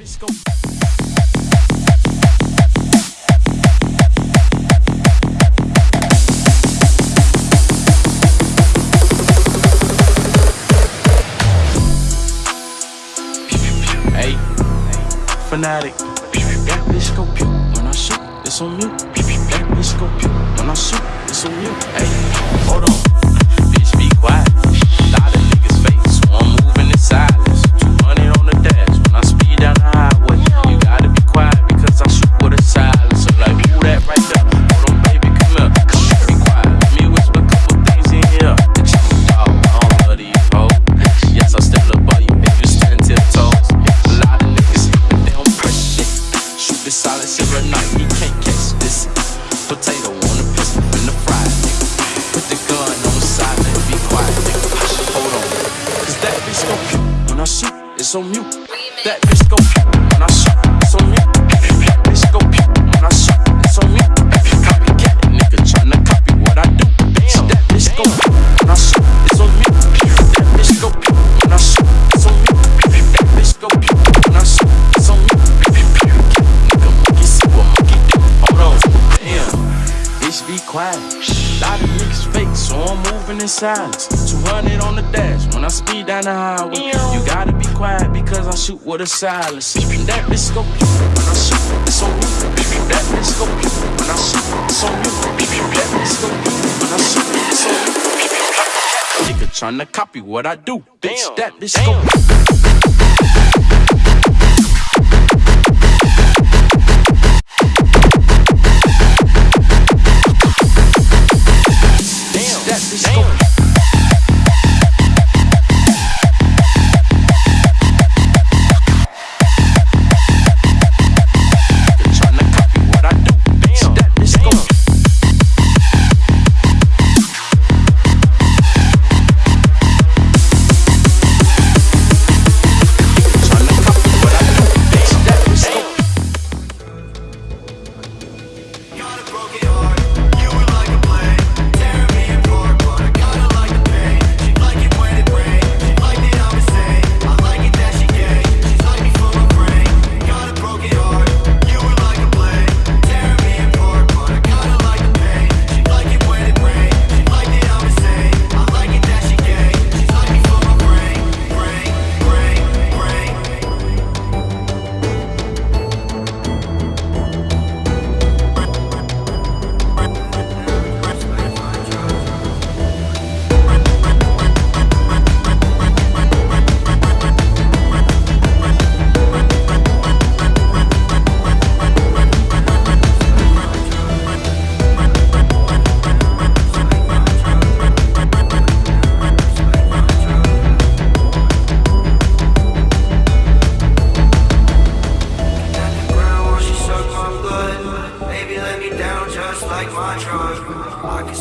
bitch go. Hey, fanatic. That bitch go pew when I shoot. It's on. Shoot, it's on mute. That bitch go when I shoot, it's on mute. That bitch go when I shoot, it's on mute. Copycat, nigga tryna copy what I do. Damn, that bitch go when I shoot, it's on mute. That bitch go when I shoot, it's on mute. That bitch go when I shoot, it's on mute. Nigga, monkey see what monkey do. Hold on, damn. Bitch, be quiet. Lot of niggas fake, so I'm moving in silence. 200 on the dash when I speed down the highway. You gotta be quiet because I shoot with a silence. That bitch go when I shoot, it's on me. That bitch go when I shoot, it's on me. That bitch go when I shoot, it's on me. Nigga tryna copy what I do. Bitch, that bitch go.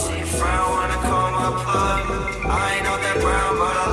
See if wanna come up, I ain't know that brown, but I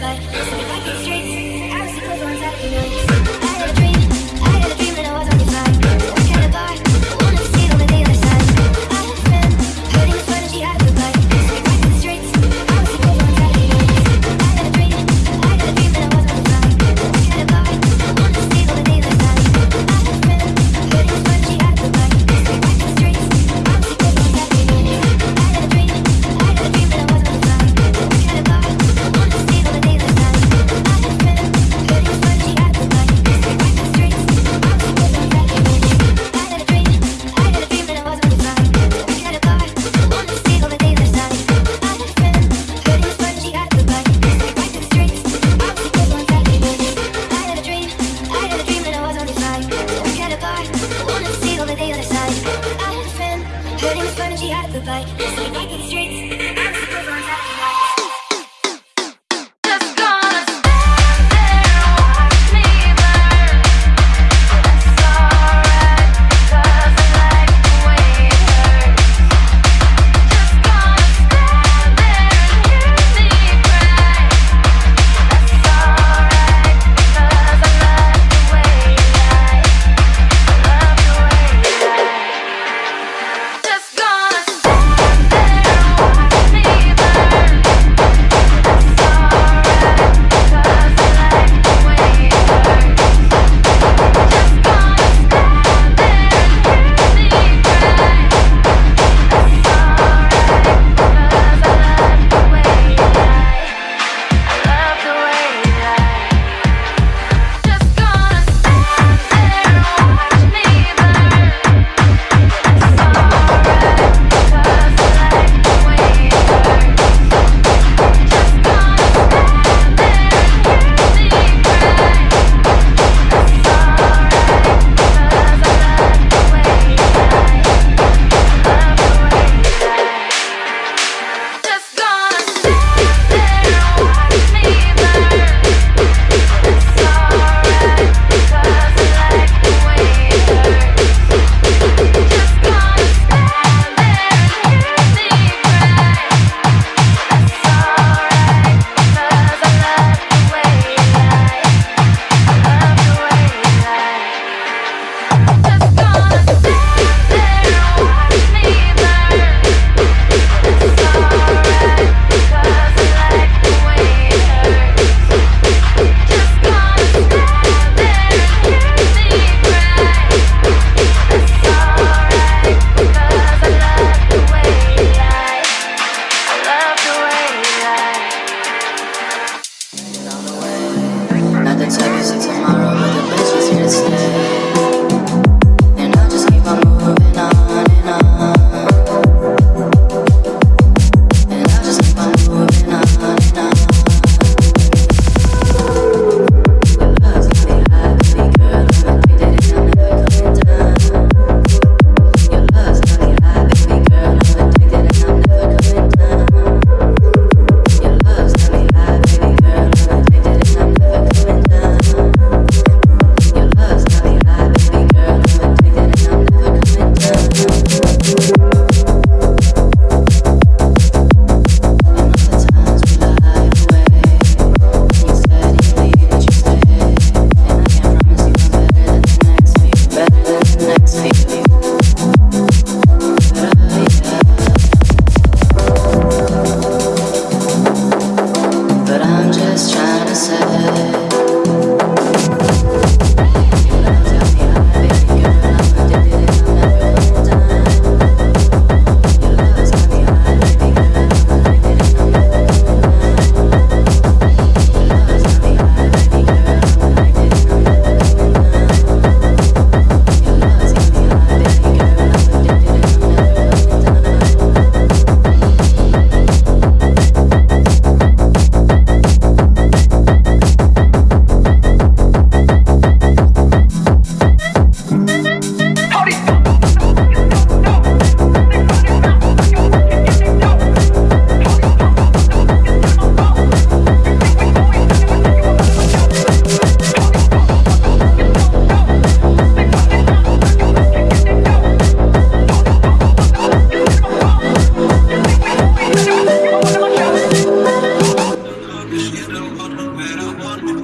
down.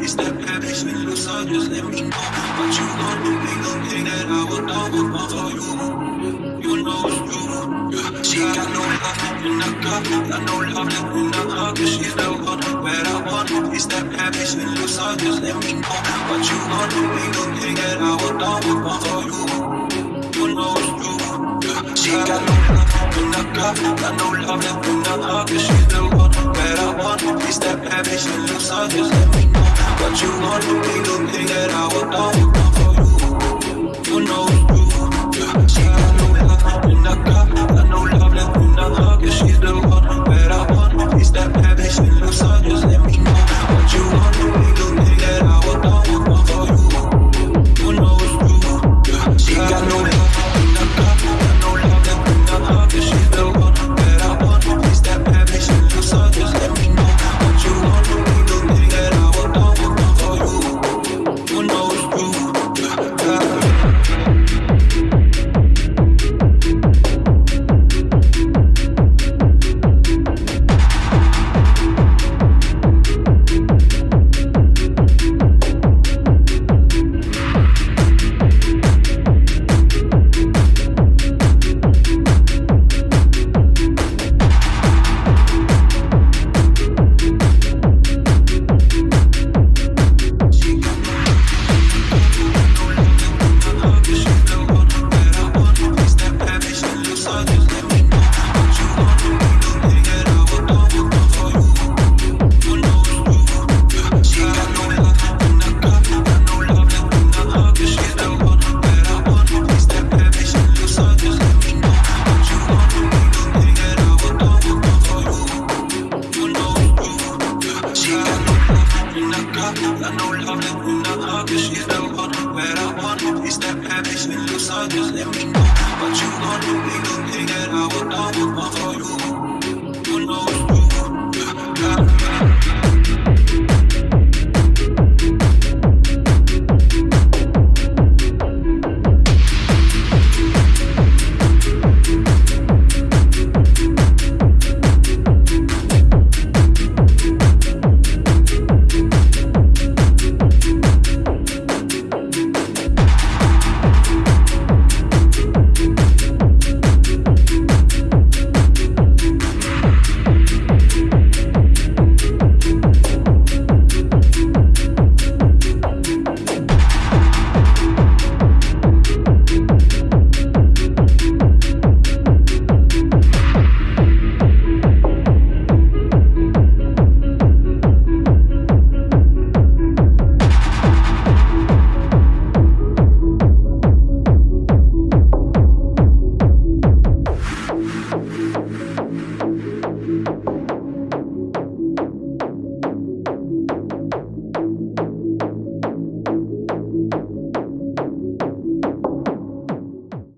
It's that bitch with loose, so just let me know But you gon' do. Ain't no thing that I would do but for you. You know it's true. She got no love in the cup, got no love in the hug. She's the one where I want. It's that bitch with loose, so just let me know But you gon' do. Ain't no thing that I would do but for you. You know it's true. She got no love in the cup, got no love in the hug. She's the one where I want. It's that bad bitch with so just let me know. What you want to be the thing that I would do you. Know it's true. Yeah. She got no love in the cup, got love left in hug. She's the one that I want. It's that bitch in the sun. Just let me know what you want